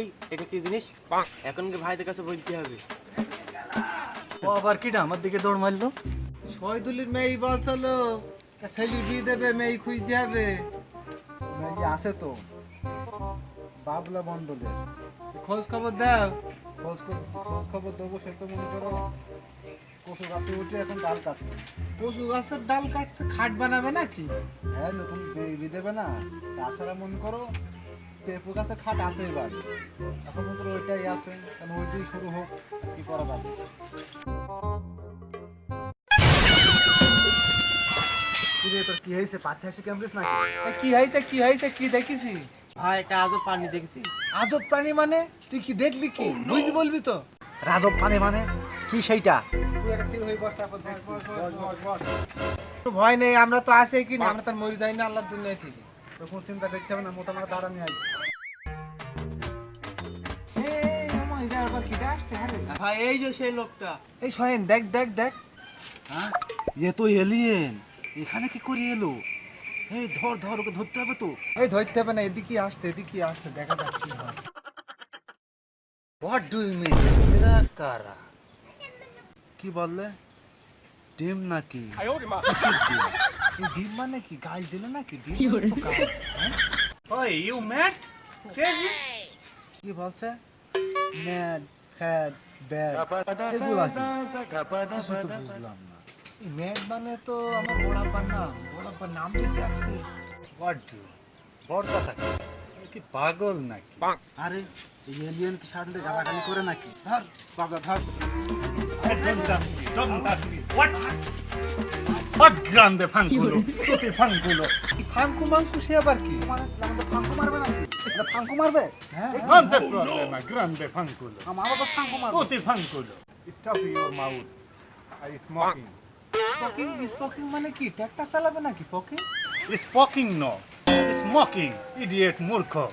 ভাই এটা কি জিনিস? এখন কি ভাইদের কাছে বলতে হবে? ও আবার কিটা? আমার দিকে দৌড় মারলো। শহীদুলির মেয়ে বলছিল ছেলির বিয়ে দেবে মেয়ে খুঁজতে হবে। মেয়ে আছে তো। বাবলা মন্ডলের খোঁজ খবর দাও। খোঁজ খোঁজ খবর দেবো সে তো মনে করো কচু গাছে উঠে এখন ডাল কাটছে। কচু গাছের ডাল কাটছে খাট বানাবে নাকি? হ্যাঁ নতুন বেবি দেবে না। তাছাড়া মনে করো পেঁপু গাছে খাট আছে এবার। এখন মনে করো ওইটাই আছে কারণ ওই দিয়েই শুরু হোক কি করা যাবে। কিরে কি হয়েছে? পাথে হাসি কেমন নাকি? কি হয়েছে কি হয়েছে কি দেখিছি ভাই এটা আজও পানি দেখছি। আজব প্রাণী মানে? তুই কি দেখলি কি? বুঝি বলবি তো। রাজব পানে মানে? কি সেইটা? তুই একটা হয়ে বস তারপর ভয় নেই আমরা তো আছি কি না আমরা তো মরি যাই না আল্লাহর দুনিয়া থেকে কোনো চিন্তা করতে হবে না মোটামুটি দাঁড়ানি আই ভাই এই যে সেই লোকটা। এই সোহেন দেখ দেখ দেখ। হ্যাঁ এ তো এলিয়েন এখানে কি করে এলো? এই ধর ধর ওকে ধরতে হবে তো। এই ধরতে হবে না এদিকে আসছে এদিকে আসছে দেখা যাক কি হয়। হোয়াট ডু ইউ মিন এরা কারা? কি বললে? ডিম নাকি? ডিম? মানে কি? গাছ দিলে নাকি ডিম? তো গাছ, হ্যাঁ? ওই ইউ ম্যাট ক্রেজি কি বলছে? ম্যাড ফ্যাড ব্যাড এগুলা কি? কিছু তো বুঝলাম না। ম্যাড মানে তো আমার বড়াপার নাম। বড়াপার নাম দিতে আসছে হোয়াট ডু বর্ষা থাকে কি পাগল নাকি? আরে এই এলিয়েন কি সামনে গালাগালি করে নাকি? ধর বাবা ধর। grande fanculo, tutti fanculo. ফাঙ্কু মাঙ্কু সে আবার কি? আমাদের ফাঙ্কু মারবে নাকি? ফাঙ্কু মারবে? হ্যাঁ c'è problema, আমার বাবা ফাঙ্কু মারবে। Tutti fanculo. Stop your mouth. I smoking. স্পোকিং স্পোকিং মানে কি? ট্র্যাক্টর চালাবে নাকি? পকিং? Smoking no. Smoking, idiot murkho.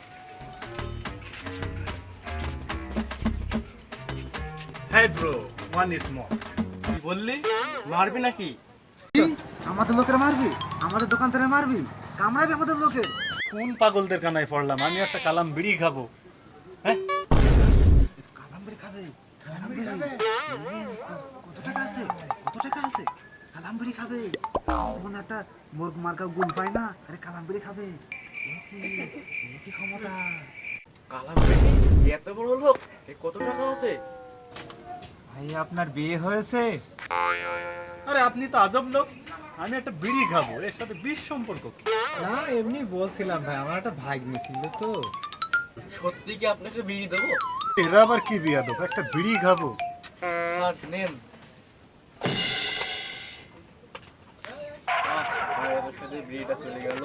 Hey bro, one is more. কি বললি? মারবি নাকি? আমাদের লোকের মারবি? আমাদের দোকান থেকে মারবি? কামড়াবি আমাদের লোকের কোন পাগলদের কানায় পড়লাম? আমি একটা কালাম বিড়ি খাব। হ্যাঁ? খাবে? কালামবিড়ি খাবে? কত টাকা আছে? কত টাকা আছে? কালামবিড়ি খাবে। মনে একটা মোর মার্কা গুণ পায় না? আরে কালামবিড়ি খাবে। কি ক্ষমতা। কালা বেটি এত বড় লোক? এ কত টাকা আছে? ভাই আপনার বিয়ে হয়েছে? আরে আপনি তো আজব লোক। আমি একটা বিড়ি খাব এর সাথে বিষ সম্পর্ক কি? না এমনি বলছিলাম ভাই আমার একটা ভাগ ছিল তো। সত্যি কি আপনাকে বিড়ি দেবো? এরা আবার কি বিয়া দেবো? একটা বিড়ি খাব। স্যার নেন সাথে বিড়িটা চলে গেল।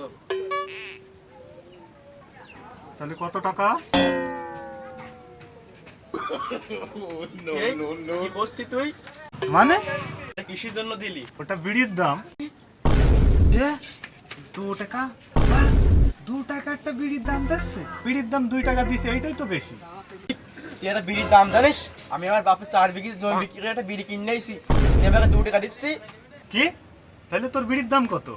তাহলে কত টাকা? তুই? মানে? কিসের জন্য দিলি। ওটা বিড়ির দাম। দু টাকা। দু টাকা একটা বিড়ির দাম দিচ্ছে। বিড়ির দাম দুই টাকা দিছে এইটাই তো বেশি। তুই একটা বিড়ির দাম জানিস? আমি আমার বাপের চার বিঘি জমি বিক্রি করে একটা বিড়ি কিনে তুই আমাকে দু টাকা দিচ্ছি। কি? তাহলে তোর বিড়ির দাম কত?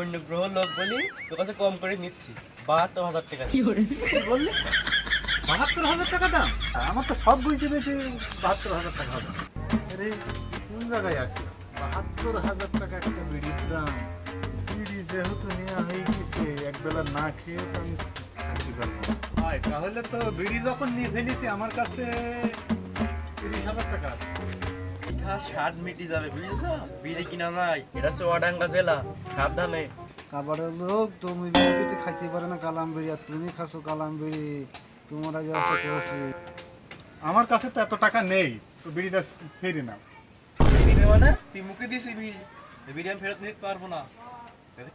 অন্য গ্রহ লোক বলি তোর কাছে কম করে নিচ্ছি। বাহাত্তর হাজার টাকা বললি? বাহাত্তর হাজার টাকা দাম? আমার তো সব বুঝতে পেরেছি বাহাত্তর হাজার টাকা হবে। আরে কোন জায়গায় আসি বাহাত্তর হাজার টাকা একটা বিড়ির দাম। বিড়ি যেহেতু নেওয়া হয়ে গেছে একবেলা না খেয়ে তো আমি তাহলে তো বিড়ি যখন নিয়ে ফেলেছি আমার কাছে তিরিশ হাজার টাকা আছে। ইহা স্বাদ মিটি যাবে বুঝেছ বিড়ি কিনা নাই এটা চুয়াডাঙ্গা জেলা সাবধানে কাবারের লোক তুমি বিড়িতে খাইতে পারে না কালাম বিড়ি আর তুমি খাসো কালাম বিড়ি তোমার আগে আছে করছি আমার কাছে তো এত টাকা নেই তো বিড়িটা ফেরি না বিড়ি দেওয়া না তুই মুখে দিছি বিড়ি বিড়ি আমি ফেরত নিতে পারব না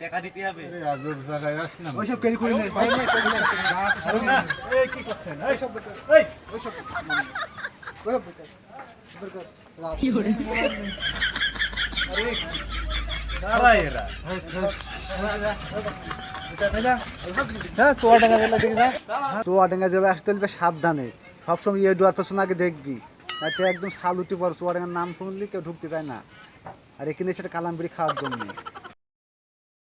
টাকা দিতে হবে আরে আজব জায়গায় আসলাম ওইসব কেরি করি নেই ভাই নেই করি নেই আরে না, এই কি করছেন এই সব এই ওইসব ওইসব চুয়াডাঙ্গা জেলা আসতে হলে সাবধানে। সবসময় ইয়ে ডুয়ার পেছনে আগে দেখবি। একদম শাল উঠে পড়ে, চুয়াডাঙ্গার নাম শুনলি, কেউ ঢুকতে চায় না। আর এখানে সেটা কালামবিড়ি খাওয়ার জন্য।